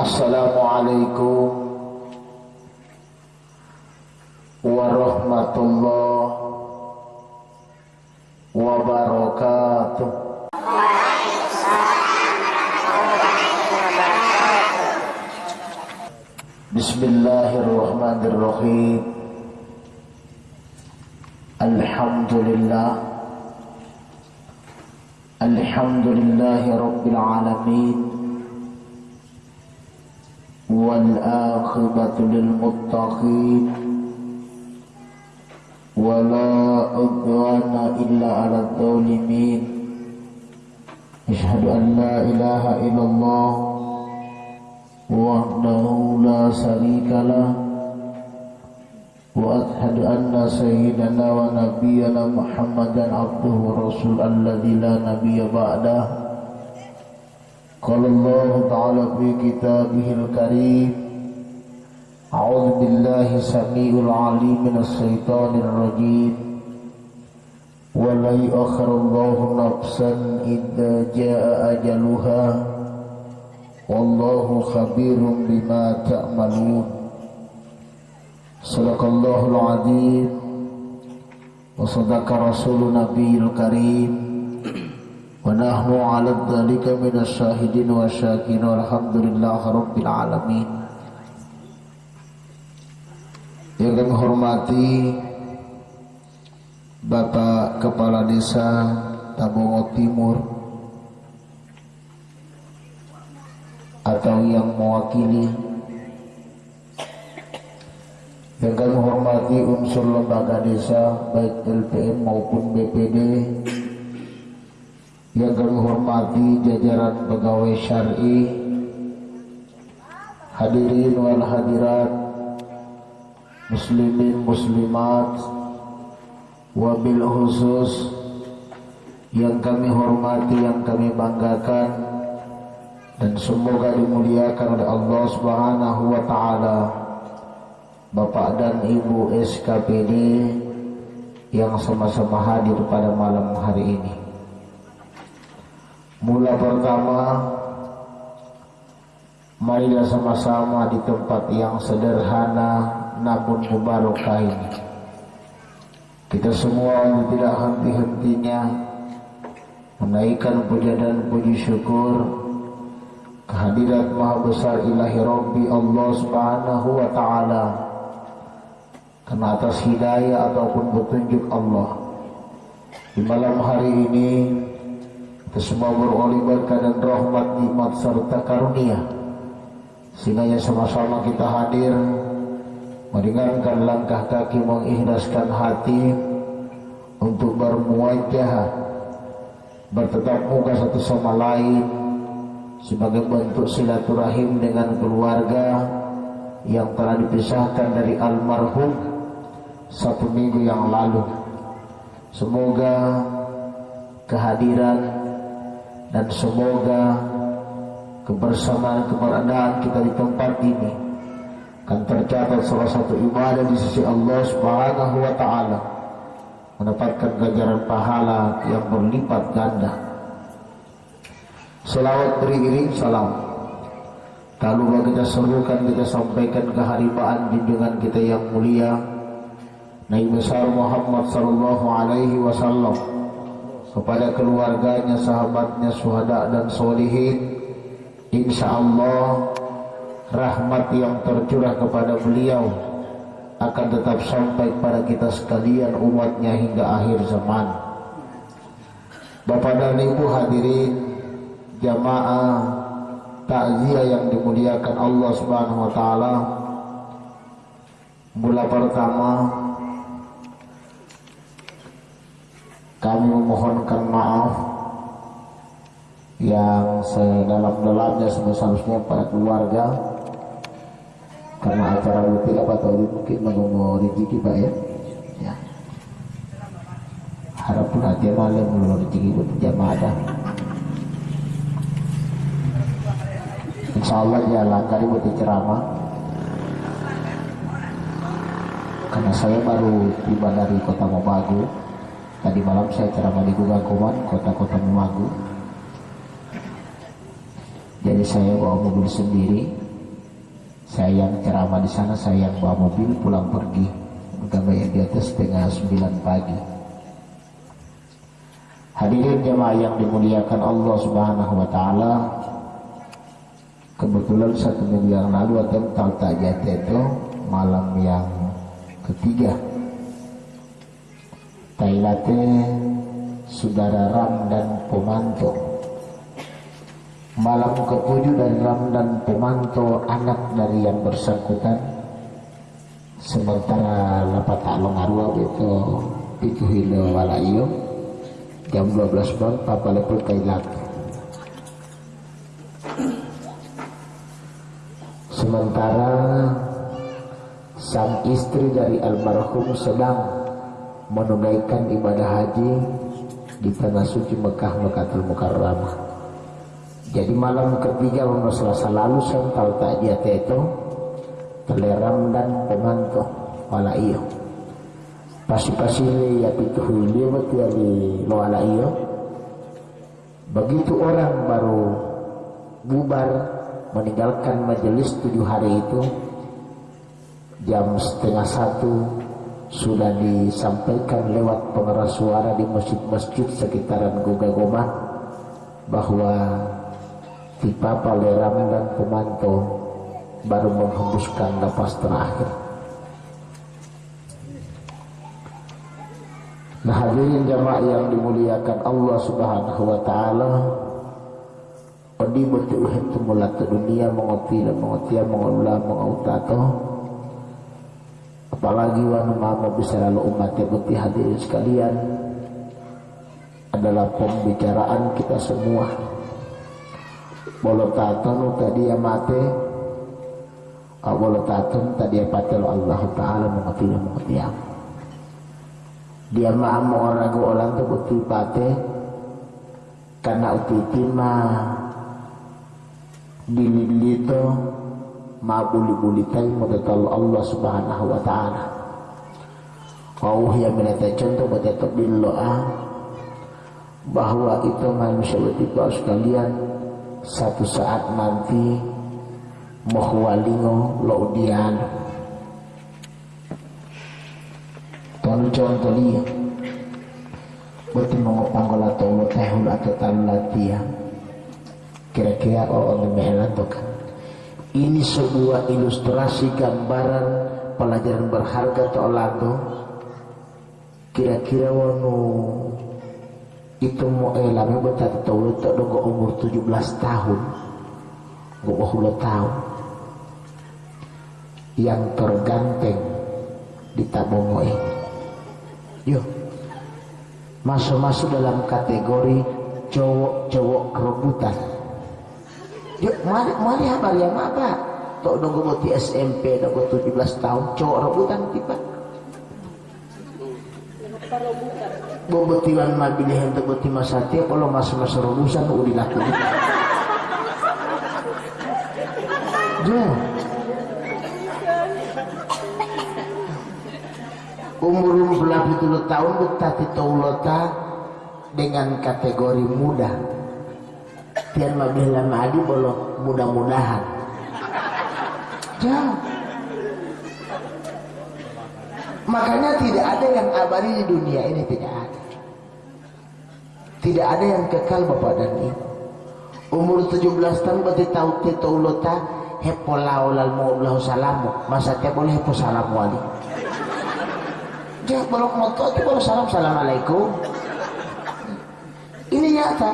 السلام عليكم ورحمة الله وبركاته بسم الله الرحمن الرحيم الحمد لله الحمد لله رب العالمين والآخرة للمتقين ولا عدوان إلا على الظالمين أشهد أن لا إله إلا الله وحده لا شريك له وأشهد أن سيدنا ونبينا محمدا عبده ورسول الذي لا نبي بعده قال الله تعالى في كتابه الكريم أعوذ بالله السميع العليم من الشيطان الرجيم. ولا يؤخر الله نفسا إذا جاء أجلها والله خبير بما تعملون. صدق الله العظيم وصدق رسول نبي الكريم. ونحن على ذلك من الشاهدين والشاكرين والحمد لله رب العالمين yang kami hormati Bapak Kepala Desa Tabungo Timur atau yang mewakili yang kami hormati unsur lembaga desa baik LPM maupun BPD yang kami hormati jajaran pegawai syari. Hadirin wal hadirat muslimin muslimat wabil khusus yang kami hormati yang kami banggakan dan semoga dimuliakan oleh Allah Subhanahu wa taala. Bapak dan Ibu SKPD yang sama-sama hadir pada malam hari ini Mula pertama Marilah sama-sama di tempat yang sederhana Namun mubarakah ini. Kita semua tidak henti-hentinya Menaikkan puja dan puji syukur Kehadirat Maha Besar Ilahi Rabbi Allah Subhanahu wa Ta'ala Karena atas hidayah ataupun petunjuk Allah. Di malam hari ini semua beroleh berkah dan rahmat nikmat serta karunia. Sehingga sama-sama kita hadir meringankan langkah kaki mengikhlaskan hati untuk bermuajah bertetap muka satu sama lain sebagai bentuk silaturahim dengan keluarga yang telah dipisahkan dari almarhum satu minggu yang lalu. Semoga kehadiran dan semoga kebersamaan keberadaan kita di tempat ini akan tercatat salah satu ibadah di sisi Allah Subhanahu wa taala mendapatkan ganjaran pahala yang berlipat ganda. Selawat beriring salam. Lupa kita serukan, kita sampaikan keharibaan junjungan kita yang mulia Nabi besar Muhammad sallallahu alaihi wasallam kepada keluarganya, sahabatnya, suhada dan solihin. Insya Allah rahmat yang tercurah kepada beliau akan tetap sampai pada kita sekalian umatnya hingga akhir zaman. Bapak dan Ibu hadirin jamaah takziah yang dimuliakan Allah Subhanahu wa taala. Mula pertama kami memohonkan maaf yang sedalam-dalamnya sebesar-besarnya pada keluarga. Karena acara rutin apa tahu mungkin menunggu rezeki pak ya. Ya. Harap perhatian malam menunggu rezeki buat jamaah dah. Insya Allah jalan tadi buat ceramah. Karena saya baru tiba dari kota Mobagu Tadi malam saya ceramah di Gugakuman, kota-kota Memagu. Jadi saya bawa mobil sendiri saya yang ceramah di sana saya yang bawa mobil pulang pergi Gambar di atas setengah sembilan pagi Hadirin jemaah yang dimuliakan Allah Subhanahu wa taala. Kebetulan satu minggu yang lalu atau tak itu malam yang ketiga. Tailate saudara Ram dan Pemanto. Malam ketujuh dan Ram dan Pemanto anak dari yang bersangkutan. Sementara lapat tak longarua itu itu hilo walayo jam 12 malam papa lepul kailak sementara sang istri dari almarhum sedang menunaikan ibadah haji di tanah suci Mekah Mekatul Mukarramah. Jadi malam ketiga pada selasa lalu saya tahu tak dia itu teleram dan pemantau wala iyo pasi-pasi ya pitu huli mati di loala iyo begitu orang baru bubar meninggalkan majelis tujuh hari itu jam setengah satu sudah disampaikan lewat pengeras suara di masjid-masjid sekitaran Goga Goma bahwa Tipa Paleram dan Pemanto baru menghembuskan nafas terakhir. Nah hadirin jamaah yang dimuliakan Allah subhanahu wa ta'ala Odi betul itu mulat dunia mengoti dan mengoti mengolah mengautato Apalagi wanu mama lalu umatnya putih hadirin sekalian. Adalah pembicaraan kita semua. Bolo taton tadi yang mati Bolo taton tadi yang patel Allah Ta'ala dan mengoti dia. Mah mau orang orang tu betul pate karena uti mah. Dili itu ma buli-buli tay madatal Allah subhanahu wa ta'ala. Kau yang meneta contoh pada doa bahwa itu manusia bertiba sekalian satu saat nanti mohwalingo laudian. Contoh dia Berarti mengopang kalau tahu tahun atau talatia Kira-kira oh memelan kan Ini sebuah ilustrasi gambaran pelajaran berharga lagu Kira-kira wano itu mau elame betah tahu tak dong umur 17 tahun. Gak mau tahun. Yang terganteng di tabongo ini Yuk. Masuk-masuk dalam kategori cowok-cowok kerebutan. Yuk, mari mari apa ya apa? Tok nunggu mati SMP nunggu 17 tahun cowok rebutan tiba. Bobetiwan mabili hendak beti masati kalau masa-masa rebusan udah lakukan. Jom. umur belah puluh tahun betati taulota dengan kategori muda tian mabih lama adi bolo mudah-mudahan. Jauh makanya tidak ada yang abadi di dunia ini tidak ada. Tidak ada yang kekal bapak dan ibu. Umur 17 tahun berarti tahu taulota hepo laulal mau salamu. Masa tiap boleh hepo salamu wali dia belum moto itu baru salam assalamualaikum. Ini nyata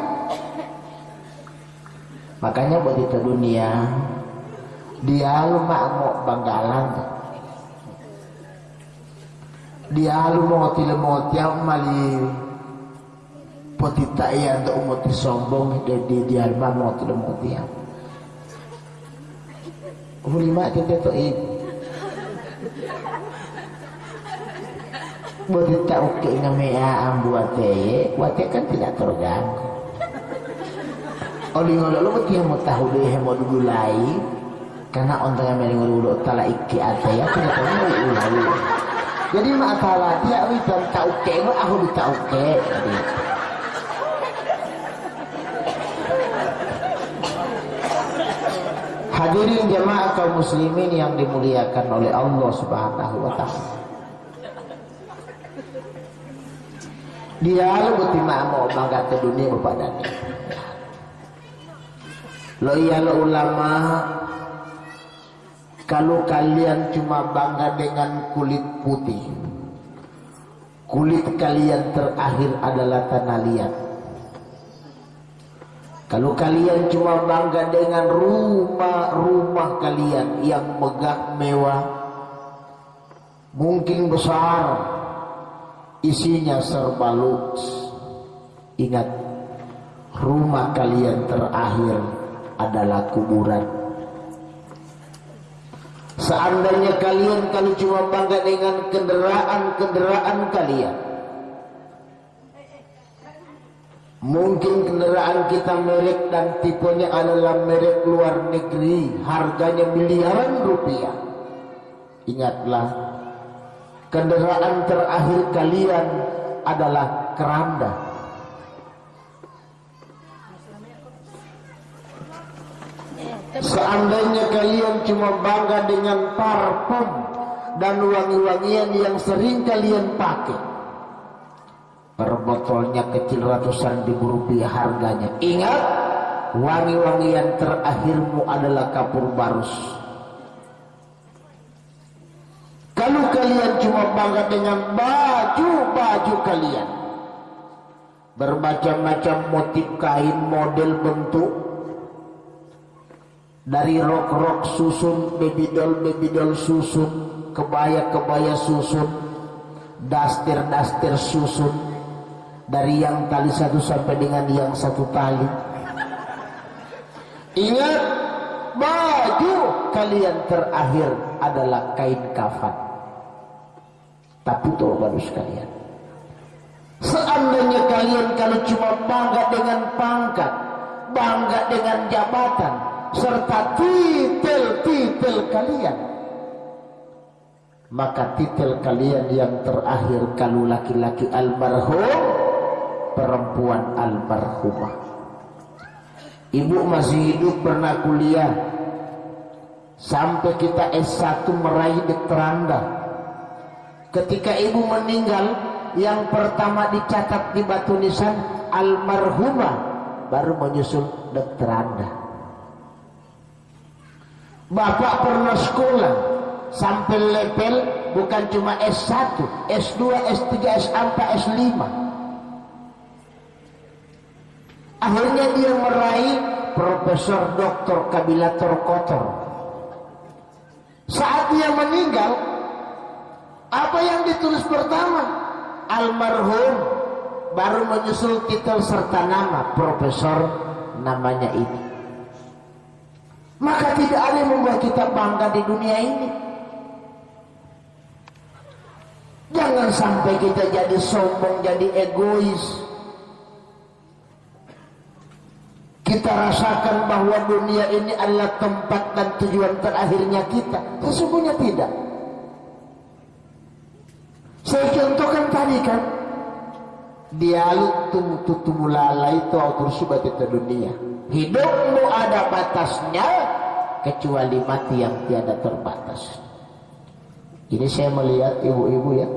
makanya buat itu dunia dia lu mau banggalan. Dia lu mau tidak mau tiap mali potita iya untuk umat sombong dia dia mau tidak mau tiap. Ulima kita tuh Berita oke ngamea buate, buate kan tidak terganggu. Oli ngolo lo betul mau tahu deh mau dugulai, karena ontang yang meling ngolo tala iki ada ya tidak tahu ulai. Jadi mak tala dia witan tahu ke, aku tahu ke. Hadirin jemaah kaum muslimin yang dimuliakan oleh Allah Subhanahu wa taala. Dia lebih mau bangga ke dunia kepadanya. Lo iya lo ulama kalau kalian cuma bangga dengan kulit putih kulit kalian terakhir adalah tanah liat kalau kalian cuma bangga dengan rumah-rumah kalian yang megah mewah, mungkin besar, isinya serba luks. Ingat, rumah kalian terakhir adalah kuburan. Seandainya kalian kalau cuma bangga dengan kendaraan-kendaraan kalian, Mungkin kendaraan kita merek dan tipenya adalah merek luar negeri, harganya miliaran rupiah. Ingatlah, kendaraan terakhir kalian adalah keranda. Seandainya kalian cuma bangga dengan parfum dan wangi-wangian yang sering kalian pakai, Per botolnya kecil ratusan ribu rupiah harganya. Ingat, wangi-wangian terakhirmu adalah kapur barus. Kalau kalian cuma bangga dengan baju-baju kalian, bermacam-macam motif kain, model bentuk, dari rok-rok susun, doll susun, kebaya-kebaya susun, dastir-dastir susun, dari yang tali satu sampai dengan yang satu tali. Ingat baju kalian terakhir adalah kain kafan. Tapi itu baru sekalian. Seandainya kalian kalau cuma bangga dengan pangkat bangga dengan jabatan serta titel-titel kalian maka titel kalian yang terakhir kalau laki-laki almarhum perempuan almarhumah. Ibu masih hidup pernah kuliah sampai kita S1 meraih dokteranda. Ketika ibu meninggal, yang pertama dicatat di batu nisan almarhumah baru menyusul dokteranda. Bapak pernah sekolah sampai level bukan cuma S1, S2, S3, S4, S5 Akhirnya dia meraih Profesor Doktor Kabilator Kotor. Saat dia meninggal, apa yang ditulis pertama? Almarhum baru menyusul titel serta nama Profesor namanya ini. Maka tidak ada yang membuat kita bangga di dunia ini. Jangan sampai kita jadi sombong, jadi egois. kita rasakan bahwa dunia ini adalah tempat dan tujuan terakhirnya kita sesungguhnya tidak saya contohkan tadi kan dialog tumu lalai itu subat itu dunia hidupmu ada batasnya kecuali mati yang tiada terbatas. Ini saya melihat ibu-ibu ya.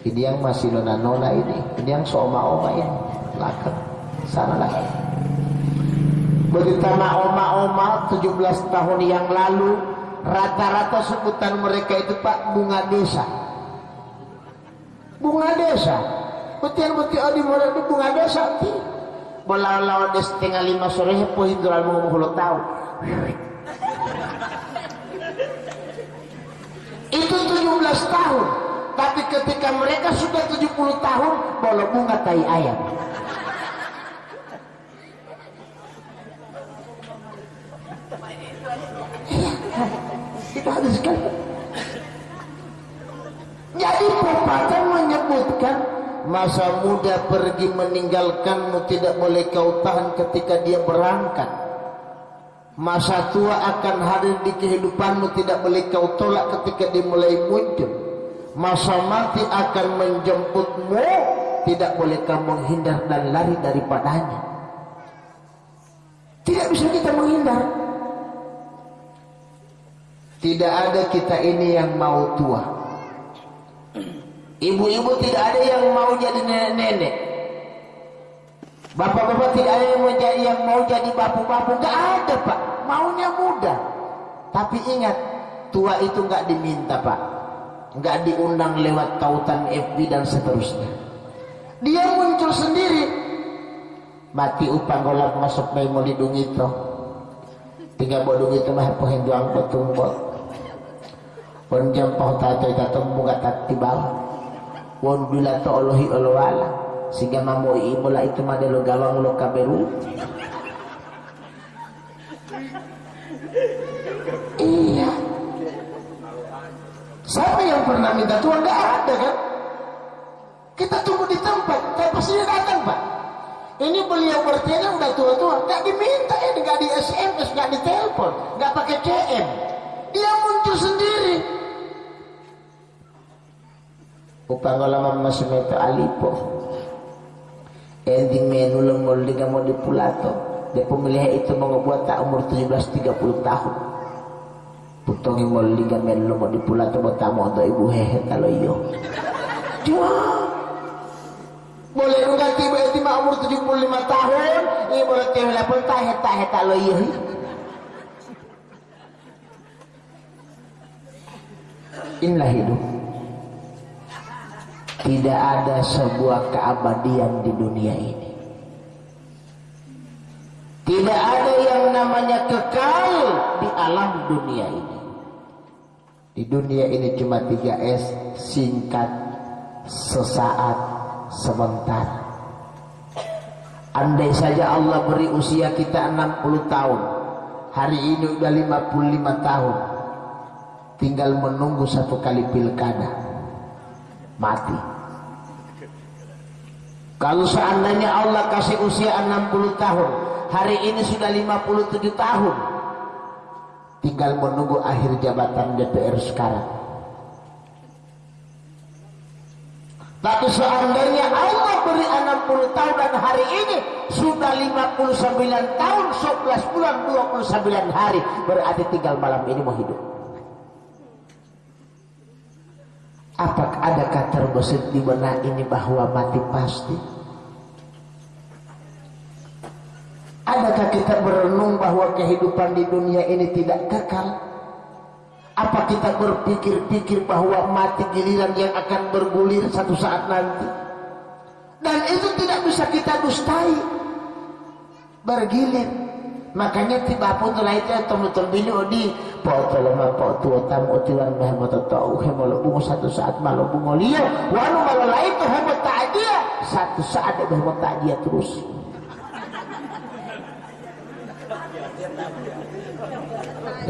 Ini yang masih nona-nona ini. Ini yang seoma-oma ini belakang sana lagi. Beritama oma-oma 17 tahun yang lalu Rata-rata sebutan mereka itu Pak Bunga Desa. Bunga Desa. Betul-betul di Bunga Desa Bola-bola di setengah lima sore Hepo hidral mengumpul tahu Itu 17 tahun. Tapi ketika mereka sudah 70 tahun Bola bunga tai ayam Jadi pepatah menyebutkan masa muda pergi meninggalkanmu tidak boleh kau tahan ketika dia berangkat. Masa tua akan hadir di kehidupanmu tidak boleh kau tolak ketika dimulai muncul. Masa mati akan menjemputmu tidak boleh kau menghindar dan lari daripadanya. Tidak bisa kita menghindar. Tidak ada kita ini yang mau tua. Ibu-ibu tidak ada yang mau jadi nenek-nenek. Bapak-bapak tidak ada yang mau jadi yang mau jadi bapu-bapu. Gak ada pak. Maunya muda. Tapi ingat, tua itu gak diminta pak. Gak diundang lewat tautan FB dan seterusnya. Dia muncul sendiri. Mati upang golak masuk may mo lidung ito. Tinggal bodong ito mahapuhin doang petumbot. Pun jam pau tatoy katumbo katat tibal. Won bila to olohi olowala. Sehingga mamu ibola itu madelo gawang lo kaberu. Iya. Siapa yang pernah minta Tuhan? Gak ada kan? Kita tunggu di tempat, tapi dia datang pak. Ini beliau bertiada udah tua-tua, gak diminta ya, gak di SMS, gak di telepon, gak pakai CM. Dia muncul sendiri. Upang lama masih meto alipo. Ending menu lengol di mau di pulato. Dia pemilih itu mau ngebuat tak umur 17-30 tahun. Putongi mau liga menu mau di pulato buat tamu untuk ibu hehe kalau iyo. Jual. Boleh nunggu tiba tiba umur 75 tahun, ini boleh tiba pun tak heta heta lo. Inilah hidup. Tidak ada sebuah keabadian di dunia ini. Tidak ada yang namanya kekal di alam dunia ini. Di dunia ini cuma 3S, singkat, sesaat, sebentar. Andai saja Allah beri usia kita 60 tahun. Hari ini udah 55 tahun. Tinggal menunggu satu kali pilkada. Mati. Kalau seandainya Allah kasih usia 60 tahun. Hari ini sudah 57 tahun. Tinggal menunggu akhir jabatan DPR sekarang. Tapi seandainya Allah beri 60 tahun dan hari ini sudah 59 tahun 11 bulan 29 hari berarti tinggal malam ini mau hidup. Apakah adakah terbesit di benak ini bahwa mati pasti? Adakah kita berenung bahwa kehidupan di dunia ini tidak kekal? Apa kita berpikir-pikir bahwa mati giliran yang akan bergulir satu saat nanti? Dan itu tidak bisa kita dustai. Bergilir. Makanya tiba pun telah itu bini odi po tolong po tua tamu tiwan meh mo tahu hemolo bungo satu saat malu bungo liyo wanu malu lain tuh hemo tak dia. Satu saat dia hemo tak dia terus.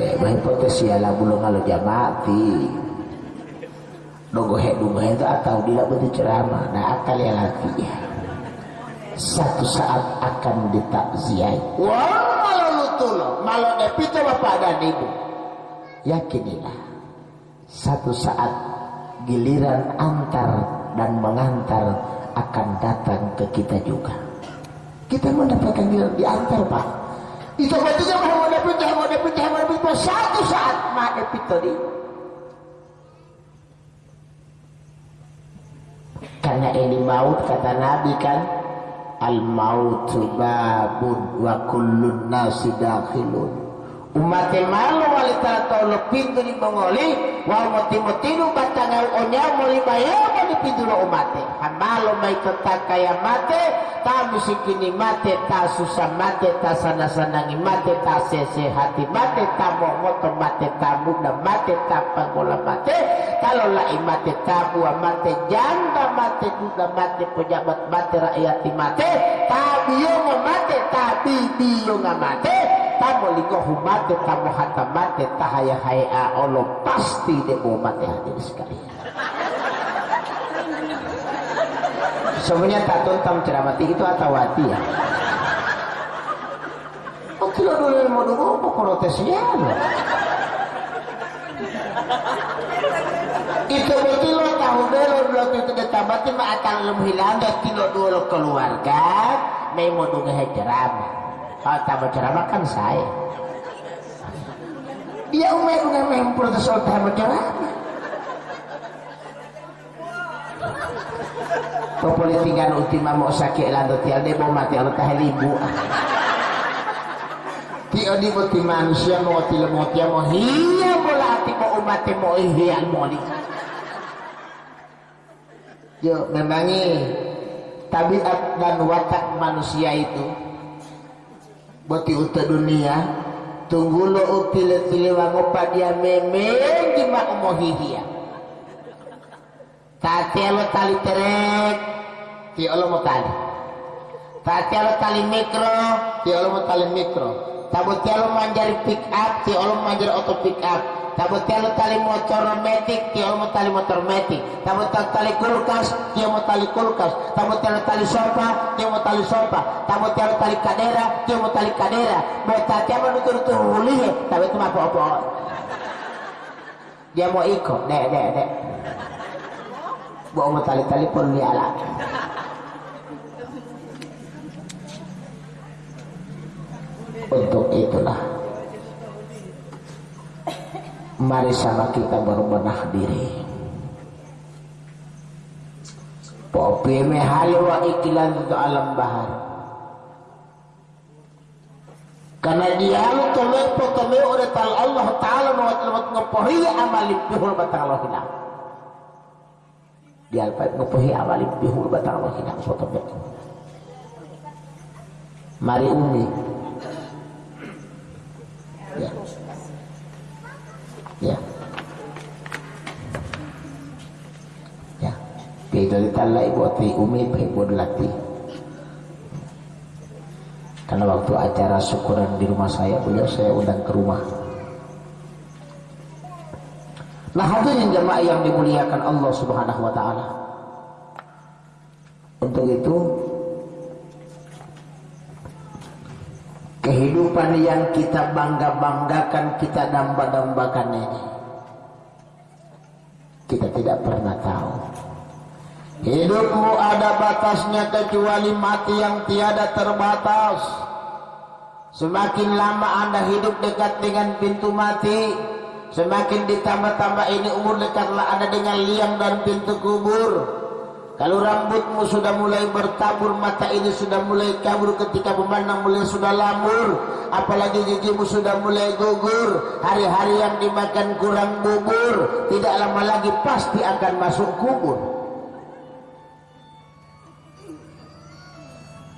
Eh bah hipotesis ala bulong alo jamati dogohe dogohe itu atau dia betul ceramah. Nah akal ya lagi. Ya satu saat akan ditakziah wah malu lutulo malu depito bapak dan ibu yakinilah satu saat giliran antar dan mengantar akan datang ke kita juga. Kita mendapatkan giliran diantar pak. Itu berarti mau dapat mau dapat mau dapat satu saat mah epito di karena ini maut kata Nabi kan. Al mautu babun wa kullun nasi dakhilun. Umat malu wali tato pintu di mongoli wa mati mati nu batang onya moli bayar moli pintu lo umat hamalo kata kaya mate ta musikini mate ta susah mate ta sana sanangi mate ta sese hati mate ta moto mate ta muda mate ta pangola mate kalau lai mate ta buah mate janda mate duda mate pejabat mate rakyat mate ta biyo mate ta biyo mate tamu lingohu mate tamu hata mate tahaya haya Allah pasti dia mau mate hati sekalian semuanya tak tuntam ceramati itu atau hati ya? Oh kilo dulu mau dulu apa protesnya itu betul lo tahu dulu lo itu detabati mah akan lebih lambat kilo dulu keluarga mau dulu ceramah kalau tamu ceramah kan saya. Dia umay dengan mempur ke sultan bercerama Pepolitikan ultima mau sakit lando tial debo mati Allah tahlibu Tio di manusia mau tila mau tia mau hiya bola hati mau umat mau ihya mau di Yo memangi tabiat dan watak manusia itu boti uta dunia tunggu lo utile tile wangopa dia memeng di mak umohihia tati lo tali terek ti lo mau tali. Tati lo tali mikro ti lo mau tali mikro. Tabut lo manjari pick up ti lo manjari auto pick up Tabut telo tali motor metik, mo tali motor metik. Tabut tali kulkas, tiyo mo tali kulkas. Tabut telo tali sofa, mo tali sofa. Tabut telo tali kadera, mo tali kadera. Bota tiyo mo nutur tu huli, tapi itu mah apa Dia mau ikut, dek, dek, dek. Bawa mau tali-tali pun dia lah. Untuk itulah mari sama kita berbenah diri. Popi mehali wa ikilan itu alam bahar. Karena dia lu tolek potome oleh tal Allah Ta'ala mawat lemat ngepohi amali bihul batang Allah hilang dia alpat ngepohi amali bihul batang Allah hilang potome mari umi. Ya ya. Ya. Pito ditala ibu ati umi ibu lati karena waktu acara syukuran di rumah saya beliau saya undang ke rumah. Nah hadirin jemaah yang dimuliakan Allah subhanahu wa ta'ala. Untuk itu kehidupan yang kita bangga-banggakan kita damba-dambakan ini kita tidak pernah tahu. Hidupmu ada batasnya kecuali mati yang tiada terbatas. Semakin lama anda hidup dekat dengan pintu mati semakin ditambah-tambah ini umur dekatlah anda dengan liang dan pintu kubur kalau rambutmu sudah mulai bertabur, mata ini sudah mulai kabur ketika memandang mulai sudah lamur. Apalagi gigimu sudah mulai gugur. Hari-hari yang dimakan kurang bubur. Tidak lama lagi pasti akan masuk kubur.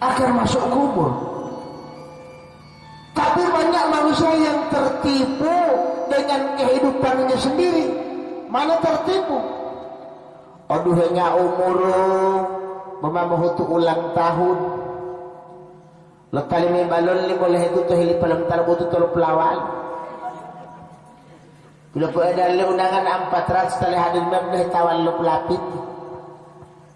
Akan masuk kubur. Tapi banyak manusia yang tertipu dengan kehidupannya sendiri. Mana tertipu? Oduhnya umur. Memamuhutu ulang tahun. Lekali may balon boleh itu tuh hili palam tarbutu tuh pelawal. Bila po ada undangan empat ratus tali hadir mem tawal lu pelapit.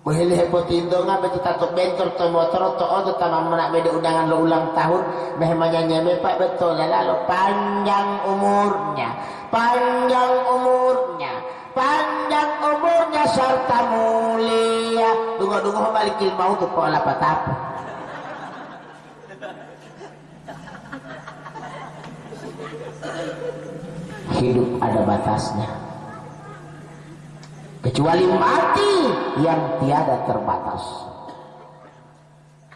Mohili hepo tindo nga betu tato bentor to motor to odo tamam mana beda undangan lo ulang tahun. Mehmanya nyeme pak betul lalu panjang umurnya. Panjang umurnya panjang umurnya serta mulia. Dungo-dungo malikil mau tuh pola patap hidup ada batasnya. Kecuali mati yang tiada terbatas.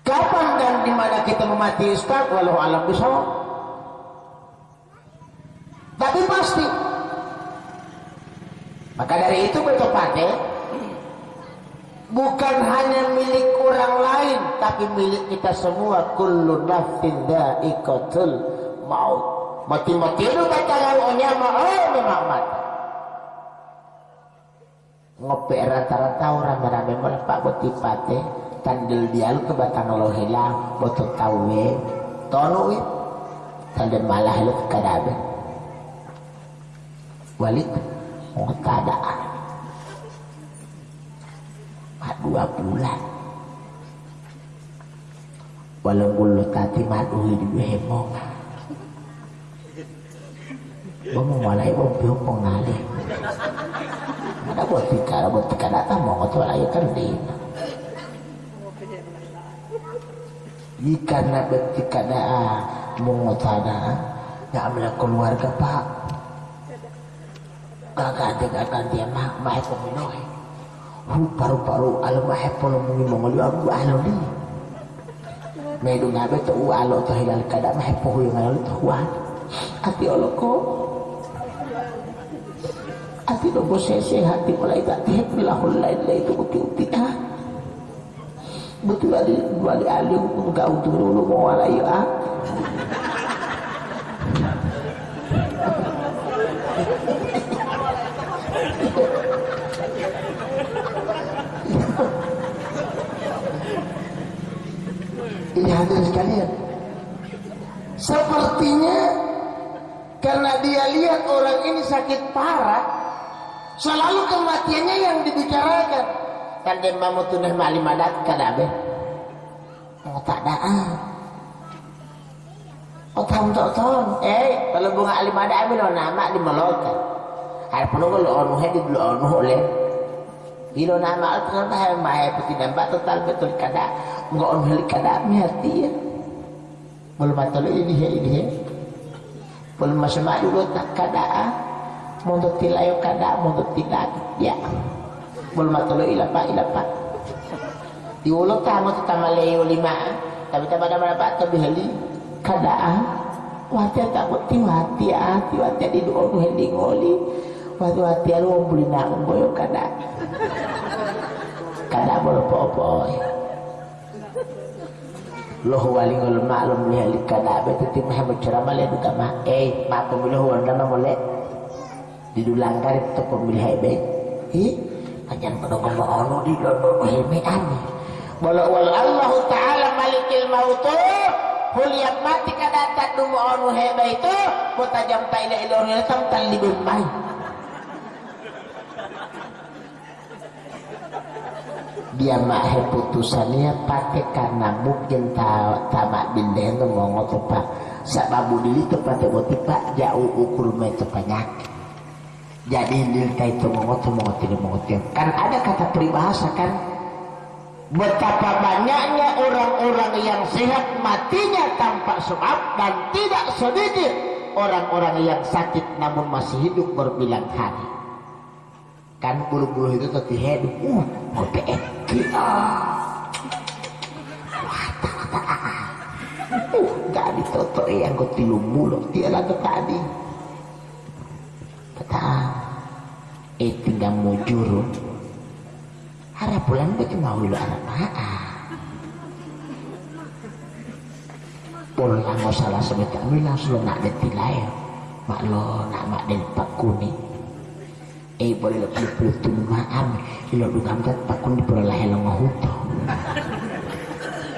Kapan dan di mana kita memati Ustaz? Walau alam bisa tapi pasti maka dari itu betopate bukan hanya milik orang lain tapi milik kita semua. Kullu nafsin dha'iqatul maut. Mati-mati itu baca lawannya mau memang mati ngopi rata-rata orang rame melepak boti pate tandil dial ke batang lo hilang botot tawe tonu tandil malah lu kadabe. Walik oh keadaan. Dua bulan. Walau bulu tati madu hidup hemong. Bông malay bông phiếu bông ngali Ada buat ada buat tika datang mau ngotot lagi kan di Jika nak betika daa mau ngotot ada nggak ambil keluarga pak ganti ganti mah mah ko minoy hu paru paru alam mah polo mungi mongoli aku alo di me du ngabe to u alo to hilal kada mah po hu ngalo to wa ati oloko ati do bosese hati mulai tak teh bilahul lain lain itu uti uti ah betul ali wali ali enggak untuk dulu mau wala ya Ini hadirin sekalian. Sepertinya karena dia lihat orang ini sakit parah, selalu kematiannya yang dibicarakan. Kan dia mau tunah malim adat kadabe. Oh tak ada. Oh tahu tak tahu. Eh kalau bunga alim ada ambil nama di meloka. Hari penuh kalau onu hedi dulu onu oleh. Bilo nama al kan hai mai putih nampak total betul kada. Onu heli kada hati ya. Belum matal ini he ini he. Belum masih mak dulu tak kada. Untuk tilayo kada, untuk tidak ya. Belum matal ilapa ilapa. Di ulo tamu tetama leo lima. Tapi tak pada mana pak tapi heli kada. Wati tak bukti wati hati wati di doa nu heli ngoli. Wati wati alu beli nang boyo kada. Kada boleh apa-apa. Loh wali ngol maklum lihat kada betu tim Muhammad ceramah le duka mah eh mak pemilih wanda mah boleh. Didulangkan itu pemilih hebe ih ajan pada kemba ono di dodo hebe ani bola wal Allah taala malikil mautu Huliat mati kada tak dumu onu hebe itu mutajam ta ila ila ila tam talibun mai dia mah putusannya pakai karena mungkin tamak binden tu mau ngotot pak. Sababu dili tu pakai boti pak jauh ukur metu penyakit jadi dili itu mau ngotot mau ngotot mau ngotot kan ada kata peribahasa kan? Betapa banyaknya orang-orang yang sehat matinya tanpa sebab dan tidak sedikit orang-orang yang sakit namun masih hidup berbilang hari. Kan bulu-bulu itu tadi hidup. Uh mau PMK uh gak ditoto yang kau tilu mulu dia lagi tadi. Kata eh tinggal mujur harap bulan betul mau lu arah maa pulang nggak salah sebentar. Langsung nak detilai mak lo nak mak del pak eh boleh lebih pelutun maam ilo dugam kat pakun di pura lahir ngahuto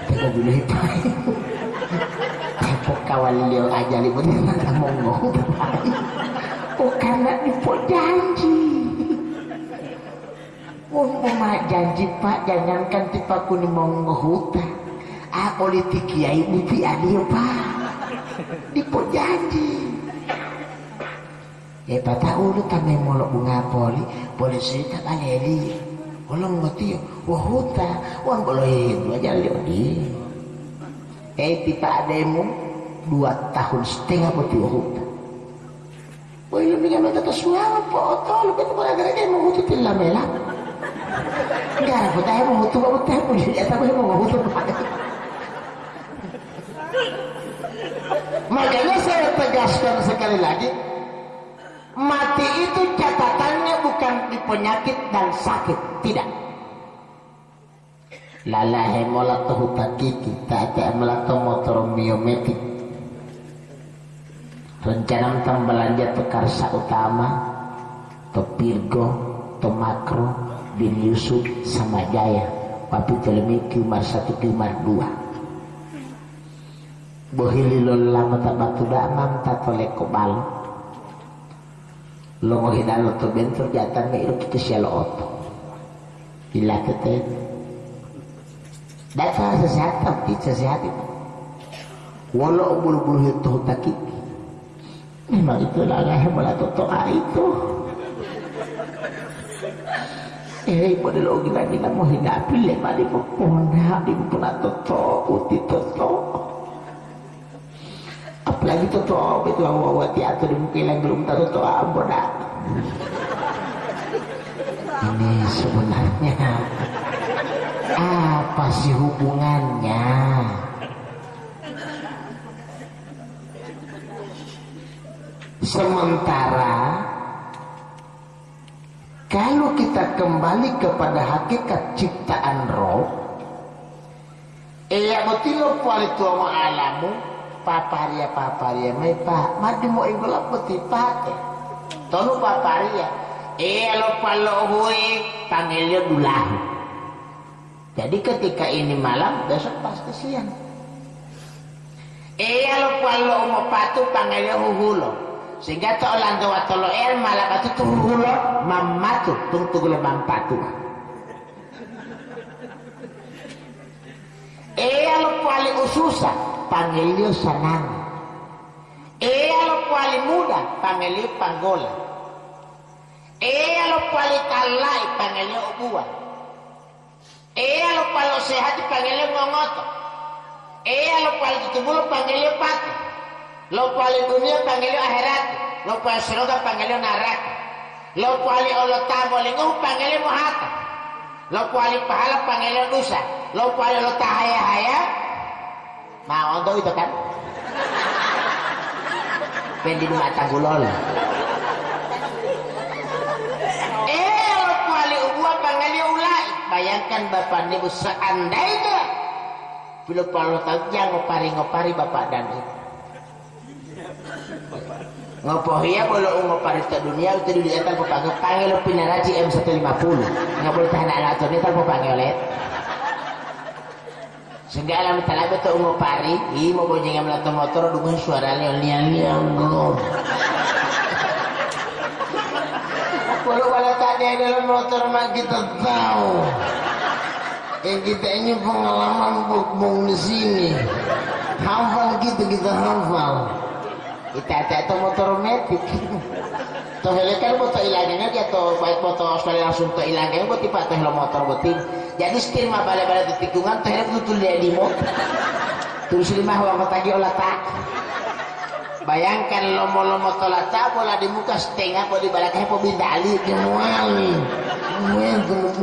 teko dulu itu teko kawal liyo aja li bener nak mau ngahuto oh karena nipo janji. Oh mama janji pak. Jangankan tipa kuni mau ngahuta ah politik kiai buti adio pak. Nipo janji Eh pata ulo tamay molok bunga poli, poli cerita kaleli. Walang mati, wahuta, wan bolohin, wajar di. Eh tipa ademu dua tahun setengah poti wahuta. Woi lu dengan mata kesuang foto lu betul gara-gara dia mau hutu tilla mela. Gara foto mau hutu mau hutu mau jadi tapi mau hutu Makanya saya tegaskan sekali lagi, Mati itu catatannya bukan di penyakit dan sakit, tidak. Lala hemola tahu takiki, tak ada melata motor miometik. Rencana tentang belanja tekarsa utama, to Pirgo, to Makro, bin Yusuf, sama Jaya, Papi Telemi, Kiumar satu, Kiumar dua. Bohililol lama tak batu damam, tak toleko balok lo mau hina lo to bentur jatan me ilo kita sialo oto ila kete data sesehat tapi sesehat itu walau bulu-bulu itu takik memang itu lah hebat atau toa itu eh pada lo gila gila mau hinapi lema di pupona di pupona toto uti toto apalagi toto itu awal awal tiatu di mungkin belum tahu toto ambodak ini sebenarnya apa sih hubungannya? Sementara kalau kita kembali kepada hakikat ciptaan roh iya betul kuali tua mo alamu paparia paparia mai pa mati mo inggola peti pate tonu paparia? Iya lo palo hui panggilnya dulahu. Jadi ketika ini malam besok pasti siang. Iya lo palo mo patu panggilnya huhulo sehingga to lando watolo el malakatu tuhulo mamatu tung tugulo mampatu e alo kuali ususa pangelio sanang e alo kuali muda pangelio panggola e alo kuali talai pangelio ubua e alo kuali sehat pangelio ngongoto e alo kuali tutubulo pangelio patu lo kuali dunia panggilnya akhirat lo kuali surga panggilnya neraka lo kuali Allah tabolingu panggilnya muhata lo kuali pahala panggilnya dosa. Lo kuali Allah tahaya-haya mau untuk itu kan. Pendi di mata gulol eh lo kuali ubua panggilnya ulai. Bayangkan bapak ibu seandainya. Bila kalau tahu jangan ngopari-ngopari bapak dan ibu ngopo ya boleh ungo parista dunia itu dunia tanpa panggil panggil lo pinaraji M150 nggak boleh tahan alat ini tanpa panggil oleh. Sehingga alam talaga to ungo pari. I mo bojeng yang melato motor dengan suara liang liang belum kalau kalau tadi dalam motor mah kita tahu. Yang kita ini pengalaman bukbung di sini. Hafal gitu kita hafal Ita-ita itu motor metik. Toh kan motor ilangnya dia tuh baik motor Australia langsung tuh ilangnya buat tipe teh lo motor beting. Jadi setir mah balik-balik di tikungan teh betul dia di motor. Terus lima uang tagi olah tak. Bayangkan lomo-lomo tolata bola di muka setengah boleh balaknya po bindali di muali. Muento,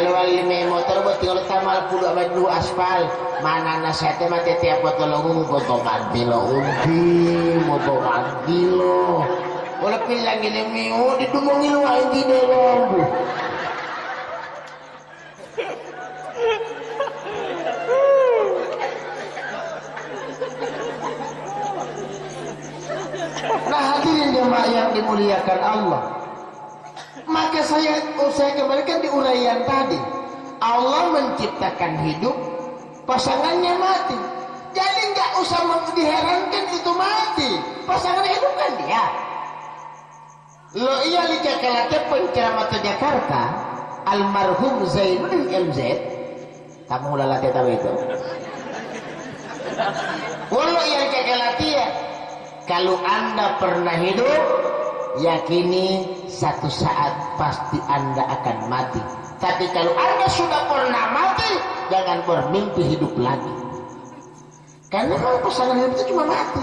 muento. Jalur lima motor buat tinggal tamal puluh abad dua aspal mana nasihatnya mati tiap foto lo foto mati lo undi foto mati lo wala pilang ini miu di dumong ilo ay hindi na lambo Nah hadirin jemaah yang dimuliakan Allah Maka saya oh, saya kembalikan di uraian tadi. Allah menciptakan hidup pasangannya mati. Jadi nggak usah diherankan itu mati. Pasangan hidup kan dia. Lo iya liga kalate penceramah Jakarta almarhum Zainul MZ kamu lalate tahu itu? Walau iya liga ya kalau anda pernah hidup yakini satu saat pasti anda akan mati. Tapi kalau anda sudah pernah mati jangan bermimpi hidup lagi. Karena kalau pasangan hidup itu cuma mati.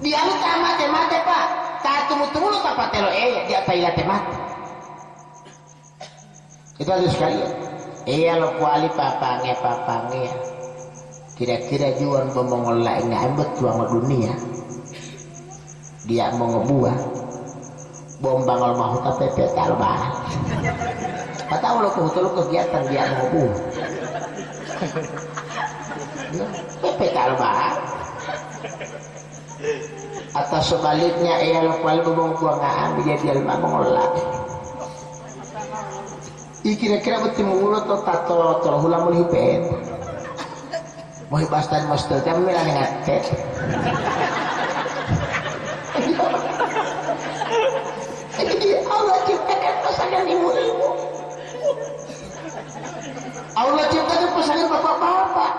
Dia tak mati mati pak. Tak tunggu tunggu tak patelo eh dia tak ilat mati. Itu harus sekali iya lo kuali papange papange kira-kira jual bomong lainnya ambet tuang dunia dia mau ngebuah. Bom bangal mahu tapi petal bah kata lo kebetul kegiatan dia mau petal bah atau sebaliknya ia lo kuali bubong buangan dia dia lima mengolah. I kira-kira betul mengulo to tato terhula mulhipet mau hibastan mastel tapi milang ngatet pasangan bapak-bapak.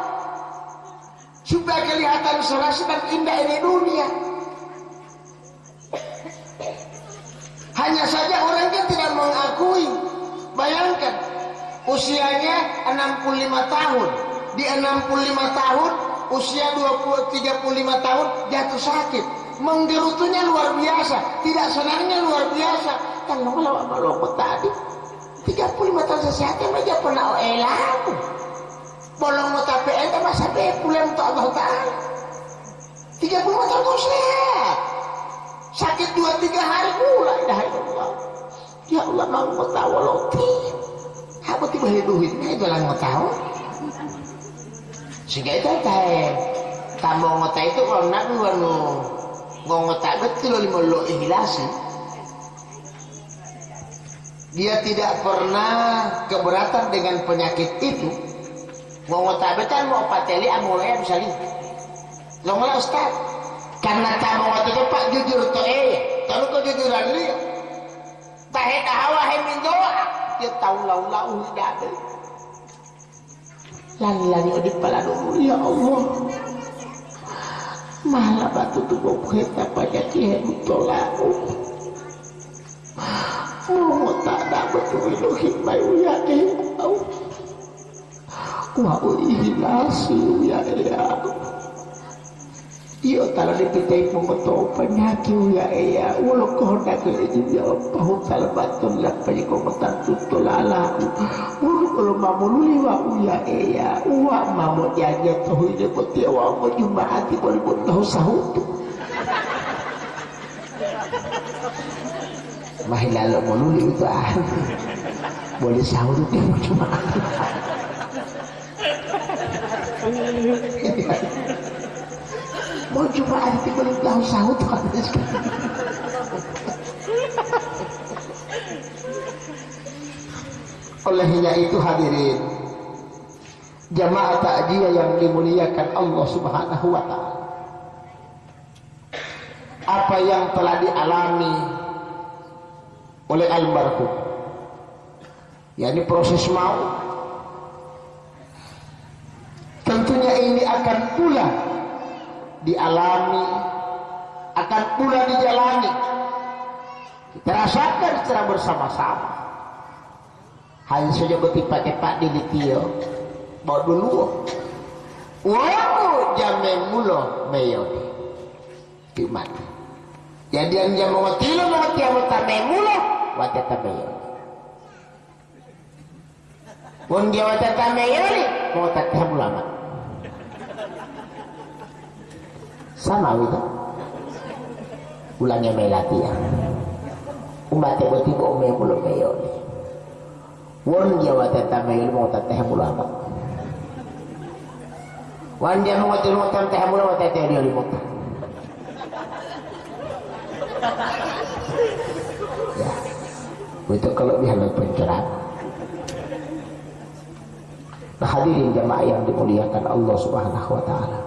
Supaya kelihatan serasi dan indah ini dunia. Hanya saja orangnya tidak mengakui. Bayangkan usianya 65 tahun. Di 65 tahun usia 20 35 tahun jatuh sakit. Menggerutunya luar biasa. Tidak senangnya luar biasa. Kalau sama tadi 35 tahun sesehatnya aja pernah elamu bolong tapi ente masa be pulang untuk Allah Ta'ala. 35 tahun kau sehat. Sakit 2-3 hari pula. Dah Allah. Ya Allah mau tahu lo aku tiba hidup-hidupnya jalan mau tahu. Sehingga itu tahu kamu ngotak itu kalau nak wanu ngotak betul lima lo ihlasi dia tidak pernah keberatan dengan penyakit itu ngotak betul mau pateli amulnya bisa lihat lo malah ustaz. Karena kamu waktu itu pak jujur tuh eh kalau kau jujuran lihat tahe hawa he min doa. Dia tahu lau lau tidak ada lani lani di kepala ya Allah. Malah batu tubuh kita pada dia tolaku mau tak ada betul itu hikmah ya Allah wa uihlasi ya ya. Iyo tala dipitai pengoto penyaki ya ya walau kau nak ya pahu tala batul lah penyaki pengotan tutulala walau kalau mamu luli wa ya ya wa mamu jaja tahu ini peti wa mau jumpa hati boleh pun tahu sahut Mahi lalu mau luli itu ah boleh sahut itu cuma mau cuma ada belum tahu sahut olehnya itu hadirin jamaah takjiah yang dimuliakan Allah subhanahu wa ta'ala. Apa yang telah dialami oleh almarhum? Yakni proses mau tentunya ini akan pula dialami akan pula dijalani. Kita rasakan secara bersama-sama. Hanya saja bertipak-tipak di litio bawa dulu. Waku jame mulo meyo. Di mati jadi yang jam watilo mau tiap tame mulo wate tameyo pun dia wate tameyo ni mau tak mulama sama itu ulangnya melati ya umat yang bertiba umay mulo mayon won dia wata tamayon mo tatah mulo amat wan dia mo wata mo tatah mulo wata teh dia limot ya. Itu kelebihan dan pencerahan nah, hadirin jamaah yang dimuliakan Allah subhanahu wa ta'ala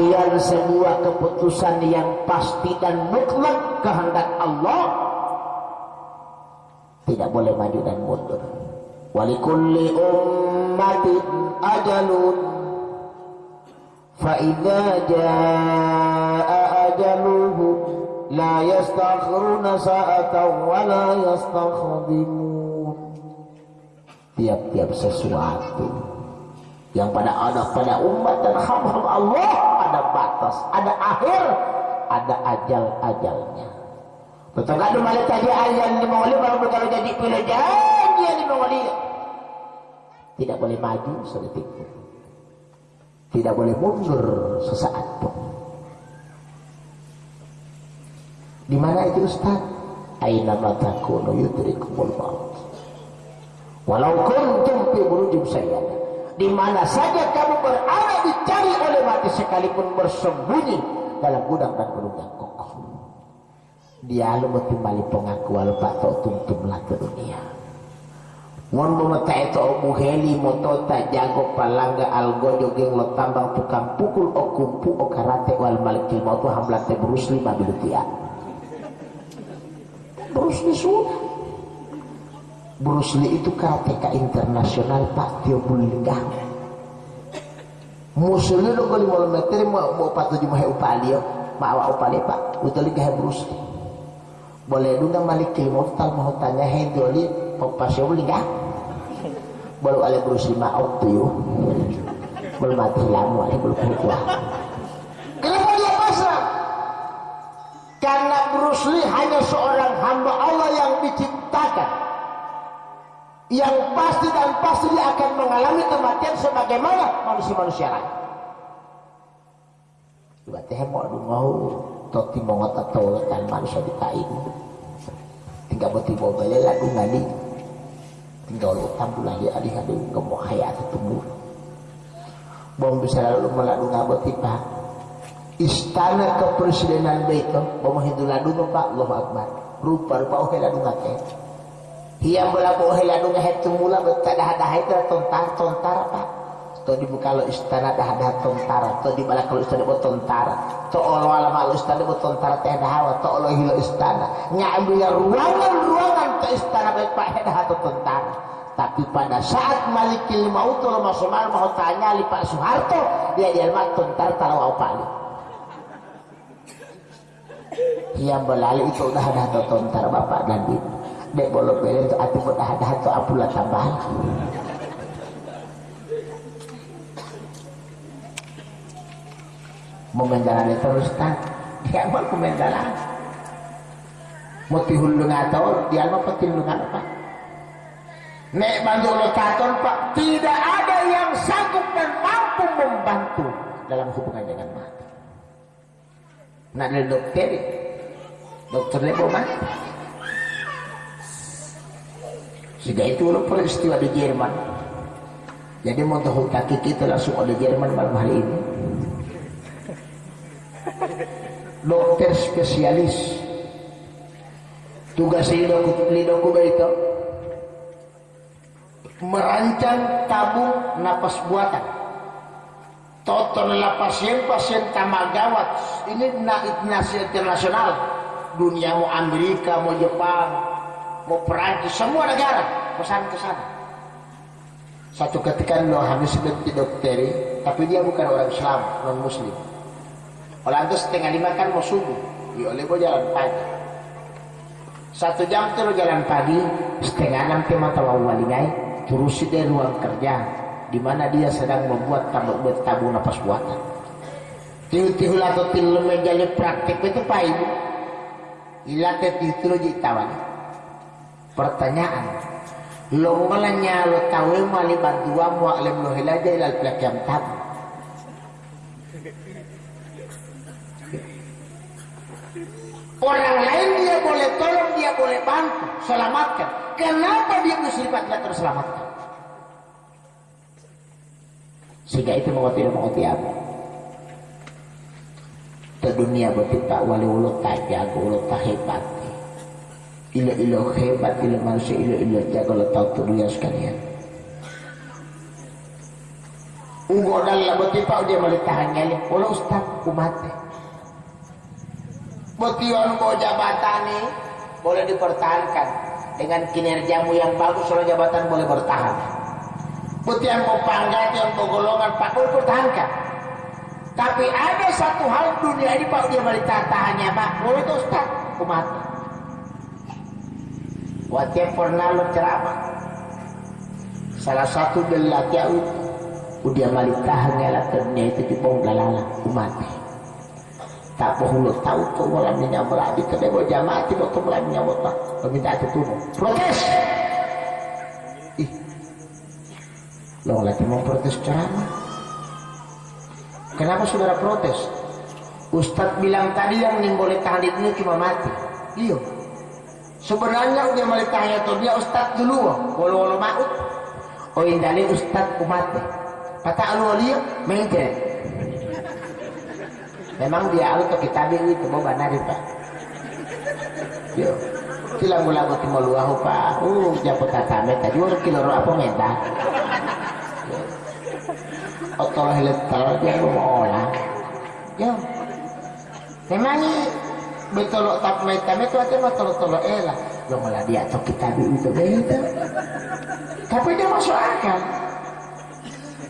kematian sebuah keputusan yang pasti dan mutlak kehendak Allah tidak boleh maju dan mundur. Walikulli ummatin ajalun jaa ajaluhu la yastakhiruna sa'atan wa la yastakhdimun tiap-tiap sesuatu yang pada ada pada umat dan hamba Allah ada batas, ada akhir, ada ajal-ajalnya. Betul kan malah tadi ayat di mawali kalau kalau jadi pilih janji di mawali tidak boleh maju sedetik pun. Tidak boleh mundur sesaat pun. Di mana itu Ustaz? Aina matakunu yudrikumul maut. Walau kuntum fi burujim sayyadah di mana saja kamu berada dicari oleh mati sekalipun bersembunyi dalam gudang dan gunung yang kokoh. Dia lu kembali pengakuan pak tok tumtum lah ke dunia. Mon memeta itu omu heli moto tak jago palangga algo jogeng lo tambang tukang pukul o kumpu o karate wal malikil mautu hamlat te Bruce Lee mabilu tia. Bruce Lee sudah Bruce Lee itu karateka internasional Pak Tio Bulinggang musuhnya lo kali mau meter mau mau patu cuma upali yo mau upali pak. Lagi kayak Bruce Lee. Boleh dulu malik mau tal mau tanya hei doli mau pas yo Bulinggang baru ale Bruce Lee mau tuh yo belum mati lama belum kuat kenapa dia pasrah? Karena Bruce Lee hanya seorang hamba Allah yang diciptakan yang pasti dan pasti dia akan mengalami kematian sebagaimana manusia-manusia lain. Berarti mau mau toti mau tahu tan manusia di kain. Tinggal beti bawa lagu ngadi tinggal utang pula dia alih alih ngomong hayat tumbuh. Bom bisa lalu melalu ngaboti pak istana kepresidenan itu bom hindu ladu pak Allah Akbar. Rupa rupa oke ladu ngake hiang bola oke ladu ngahet tumula betak dah dah itu tontar tontar pak to di kalau istana dah dah tontar to di bala kalau istana buat tontar. To olo alam al istana buat tontar teh dah hawa to olo hilo istana. Ngambil ruangan ruangan ke istana baik pak dah atau tontar. Tapi pada saat Malikil Maut masuk malam mau tanya li Pak Soeharto dia dia mat tuntar tahu apa li yang berlalu itu udah ada tuntar bapak dan ibu dek bolok beli itu ati udah ada atau apula tambahan memendalan terus kan dia mau memendalan mau tihul ngator dia mau petil apa Nek bantu lokator Pak, tidak ada yang sanggup dan mampu membantu dalam hubungan dengan mati. Nak dokter, dokter mau mati. Sehingga itu lo peristiwa di Jerman. Jadi mau tahu kaki kita langsung ada Jerman malam hari ini. Dokter spesialis. Tugas lidoku, lidoku itu merancang tabung napas buatan. Total pasien-pasien tamagawat ini nasi internasional dunia mau Amerika mau Jepang mau Perancis semua negara pesan ke sana satu ketika lo habis seperti dokteri tapi dia bukan orang Islam non Muslim orang itu setengah lima kan mau subuh ya oleh jalan pagi satu jam lo jalan pagi setengah enam ke mata walingai terus dia ruang kerja di mana dia sedang membuat tabung tabung nafas buatan. Tihu-tihu atau tilu menjadi praktik itu pak ibu. Ilat itu lo tawan. Pertanyaan. Lo malanya lo tahu mali bantuan mu alim lo hilaja ilal plek yang tabu. Orang lain dia boleh tolong, dia boleh bantu, selamatkan. Kenapa dia bersifat tidak terselamatkan? Sehingga itu mengerti mengerti apa? Ke dunia bertipa wali ulo tak jago, ulo tak hebat. Ilo ilo hebat, ilo manusia, ilo ilo jago, tu dunia sekalian. Unggo dalam bertipa dia boleh tahan nyali. Ulo ustaz, kumate. Betiwan mau jabatan ini boleh dipertahankan dengan kinerjamu yang bagus soal jabatan boleh bertahan putih yang mau pangkat yang mau golongan pak boleh pertahankan tapi ada satu hal dunia ini pak dia balik tahannya pak boleh itu ustaz umat wajib pernah lo ceramah salah satu dari itu udah balik tahannya lah itu di bawah galala umat. Tak bohong tahu tu malam ni nyamuk di kedai jamaah tiba tu malam ni nyamuk tak peminta itu turun protes! Ih. Lo lagi mau protes ceramah. Kenapa saudara protes? Ustadz bilang tadi yang boleh tahan ini cuma mati. Iya sebenarnya dia boleh tahan itu dia Ustadz dulu walau walau maut. Oh indali Ustadz umat kata alu alia main memang dia alu to kita itu mau benar pak. Yo sila mula ko timoluaho pa uh japo tatame tadi orang kilo apa menta otol hilet talo dia mau olah. Yo. Memang betul tak meta itu aja mah tolo tolo elah lo malah dia to kita itu beda tapi dia masuk akal.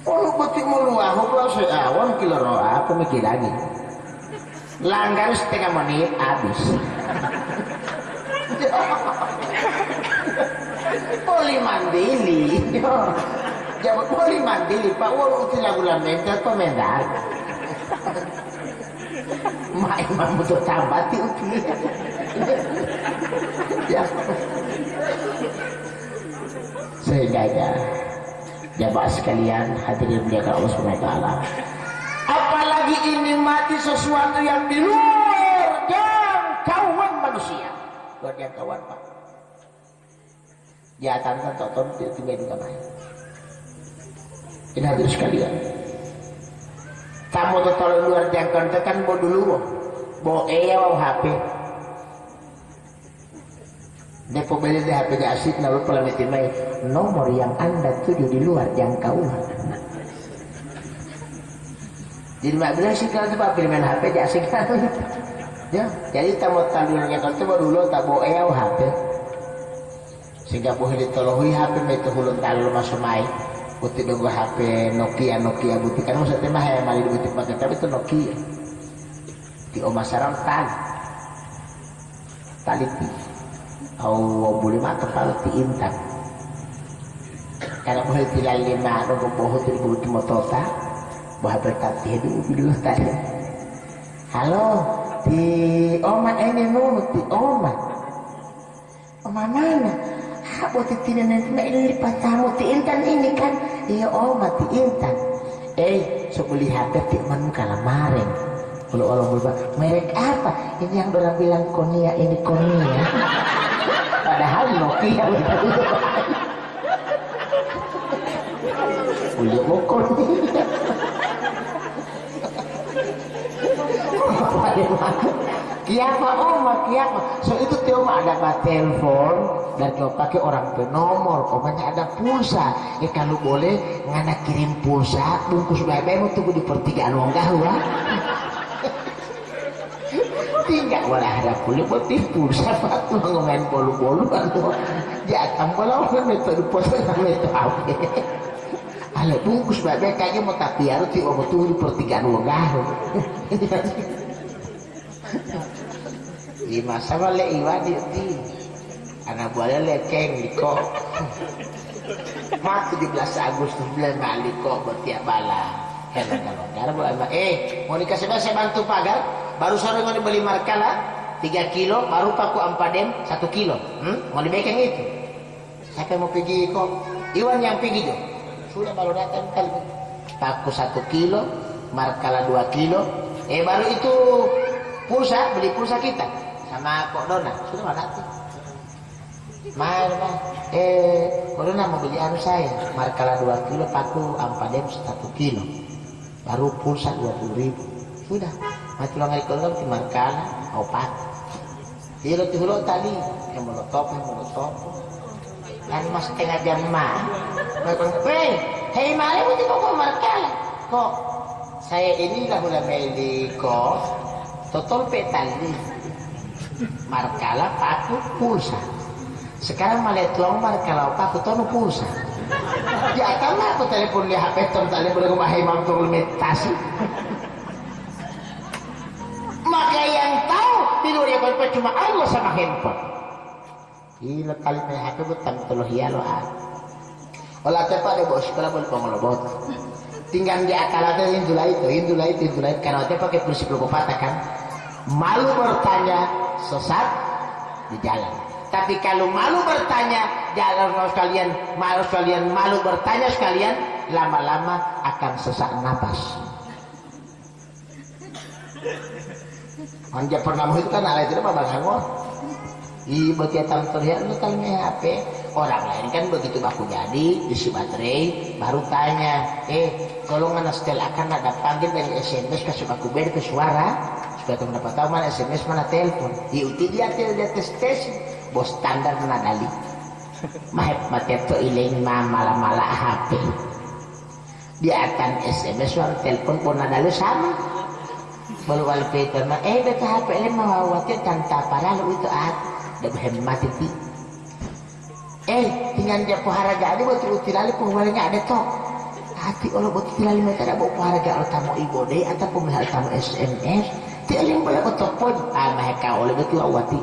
Oh, betik mau luahu kalau saya awan kilo roa pemikir lagi. Langgar setengah menit habis. Poli mandili Jawab boleh mandi pak. Itu lagu lamenta komentar. Mak emang betul tambati uti. Ya. Sehingga ya, jamaah sekalian hadirin menjaga Allah SWT. Apalagi ini mati sesuatu yang di luar jangkauan manusia. Luar jangkauan pak. Jatan kan tonton tiba di kamar. Ini hadir sekalian. Kamu tuh kalau luar jangkauan tekan bawa dulu, bawa iya bawa HP. Dia pembeli di HP asik lalu kalau mai nomor yang anda tuju di luar jangkauan. Jadi mak bilang sih kalau pilih main HP asik kan. Ya, jadi tamu tandulnya kan coba dulu tak bawa iya HP. Sehingga boleh ditolohui HP itu hulun talu masuk main butik dong HP Nokia Nokia butik. Kan maksudnya mah yang mali di butik pakai tapi itu Nokia. Di Oma Sarang tali tali ti. Oh boleh mah kepala ti intan karena boleh tilal lima dong boho ti butik motota bahwa berkati itu dulu tadi halo di Oma ini nu di Oma. Oma mana Tamu ti intan ini kan iya oh mati intan eh so beli HP ti man kalamarin kalau orang berubah merek apa ini yang orang bilang Konia ini Konia padahal Nokia Udah mau Konia Kiapa oma kiapa so itu tiap ada telepon dan kalau pakai orang penomor. Omanya ada pulsa. Ya kalau boleh ngana kirim pulsa bungkus bebe mau tunggu di pertigaan wong gahwa tinggal walah ada kulit putih pulsa pak. Ngomongin bolu-bolu anu jatang kalau kan metode pulsa metode apa Ale bungkus bebe kayaknya mau tapi harus tiba tunggu di pertigaan wong gahwa di masa wale iwa di anak buahnya leceng di kok. Mak 17 Agustus bulan balik kok bertiap bala heran kalau bulan eh mau dikasih saya bantu pagar baru sore mau dibeli markala 3 kilo baru paku ampadem 1 kilo. Hmm? mau dibekeng itu? Siapa mau pergi kok? Iwan yang pergi jo. Sudah baru datang kali paku 1 kilo markala 2 kilo. Eh baru itu pulsa beli pulsa kita sama kok Dona sudah Mahal mah. Eh, kalau mau beli anu saya, markala 2 kilo, paku ampadem 1 kilo. Baru pulsa 20 ribu. Sudah. Mati lo ngai kalau di markala, opat. Iya lo tuh tadi, yang molotov, yang molotov. Kan mas setengah jam mah. Hei, hei mana mau kok markala? Kok saya ini lah udah di kos, total petali. Markala paku pulsa. Sekarang malah mar kalau aku tahu pulsa. Ya kan aku telepon di HP tom boleh rumah imam turun meditasi. Maka yang tahu di luar yang cuma Allah sama handphone. Gila kali main HP bukan teluh ya lo ah. Olah tepat deh bos sekolah boleh pengelobot. Tinggal di akal ada indula itu, indula itu, indula itu. Karena dia pakai prinsip lokopata kan. Malu bertanya sesat di jalan. Tapi kalau malu bertanya, jangan sekalian, malu sekalian, malu bertanya sekalian, lama-lama akan sesak nafas. Anja pernah itu kan ala itu apa bang Iya, bagi tam terlihat lu kan HP. Orang lain kan begitu baku jadi isi baterai, baru tanya, eh kalau nggak setel akan ada panggil dari SMS kasih aku beda ke suara, kamu dapat tahu mana SMS mana telepon. Iya, dia dia tes tes. Bos standar menadali mahep mateto iling ma mala mala HP dia akan SMS orang telepon pun nadali sama. Baru wal Peter mah eh beta HP ini mau waktu tanpa parah lu itu ah. Dah hemat itu. Eh tinggal dia pohara jadi buat utilali pohara ada tok hati Allah buat utilali mereka ada bawa pohara gak tamu ibu deh atau pemihal tamu SMS yang boleh betul pun ah mereka oleh betul awati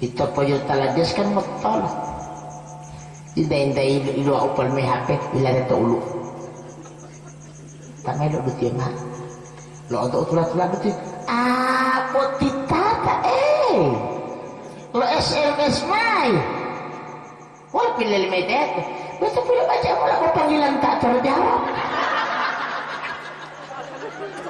itu poyo talajas kan betul Inday-inday ilo, ilo upal may hape, ilan ito ulo. Tamay lo betul mah. Lo untuk tulah-tulah betul. Ah, potitata eh. Lo SMS mai. Wala pilih lima itu. Basta pula baca mo lang panggilan